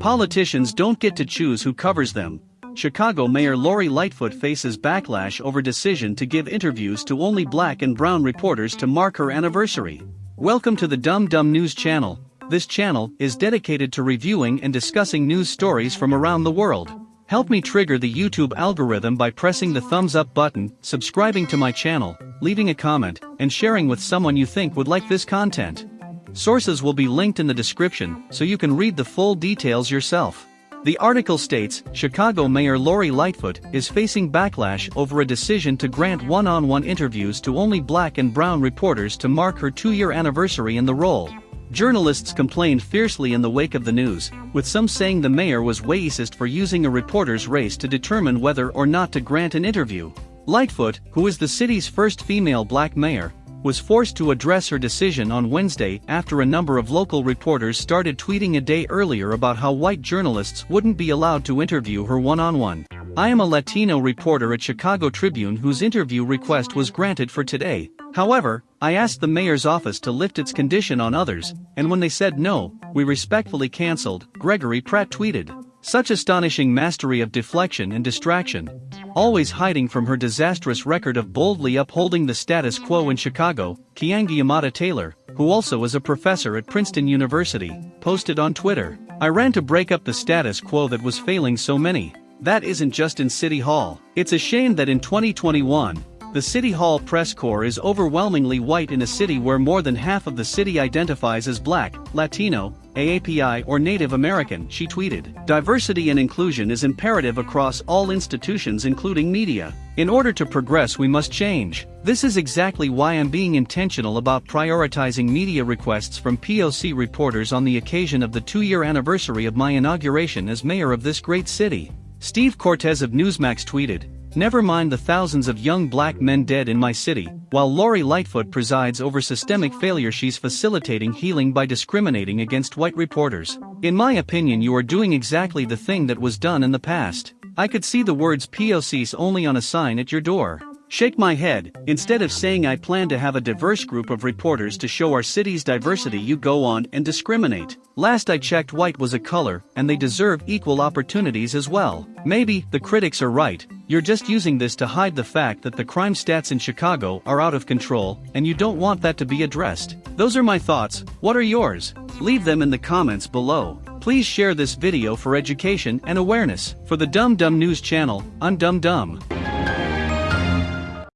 Politicians don't get to choose who covers them. Chicago Mayor Lori Lightfoot faces backlash over decision to give interviews to only black and brown reporters to mark her anniversary. Welcome to the Dumb Dumb News channel. This channel is dedicated to reviewing and discussing news stories from around the world. Help me trigger the YouTube algorithm by pressing the thumbs up button, subscribing to my channel, leaving a comment, and sharing with someone you think would like this content. Sources will be linked in the description so you can read the full details yourself. The article states Chicago Mayor Lori Lightfoot is facing backlash over a decision to grant one on one interviews to only black and brown reporters to mark her two year anniversary in the role. Journalists complained fiercely in the wake of the news, with some saying the mayor was racist for using a reporter's race to determine whether or not to grant an interview. Lightfoot, who is the city's first female black mayor, was forced to address her decision on Wednesday after a number of local reporters started tweeting a day earlier about how white journalists wouldn't be allowed to interview her one on one. I am a Latino reporter at Chicago Tribune whose interview request was granted for today. However, I asked the mayor's office to lift its condition on others, and when they said no, we respectfully cancelled, Gregory Pratt tweeted. Such astonishing mastery of deflection and distraction. Always hiding from her disastrous record of boldly upholding the status quo in Chicago, Keeanga Yamahtta Taylor, who also is a professor at Princeton University, posted on Twitter. I ran to break up the status quo that was failing so many. That isn't just in City Hall. It's a shame that in 2021, the City Hall press corps is overwhelmingly white in a city where more than half of the city identifies as black, Latino, AAPI or Native American, she tweeted. Diversity and inclusion is imperative across all institutions including media. In order to progress we must change. This is exactly why I'm being intentional about prioritizing media requests from POC reporters on the occasion of the two-year anniversary of my inauguration as mayor of this great city. Steve Cortes of Newsmax tweeted, Never mind the thousands of young black men dead in my city, while Lori Lightfoot presides over systemic failure she's facilitating healing by discriminating against white reporters. In my opinion you are doing exactly the thing that was done in the past. I could see the words POCs only on a sign at your door. Shake my head, instead of saying I plan to have a diverse group of reporters to show our city's diversity you go on and discriminate. Last I checked white was a color, and they deserve equal opportunities as well. Maybe, the critics are right, you're just using this to hide the fact that the crime stats in Chicago are out of control, and you don't want that to be addressed. Those are my thoughts, what are yours? Leave them in the comments below. Please share this video for education and awareness. For the Dumb Dumb News channel, I'm Dumb Dumb.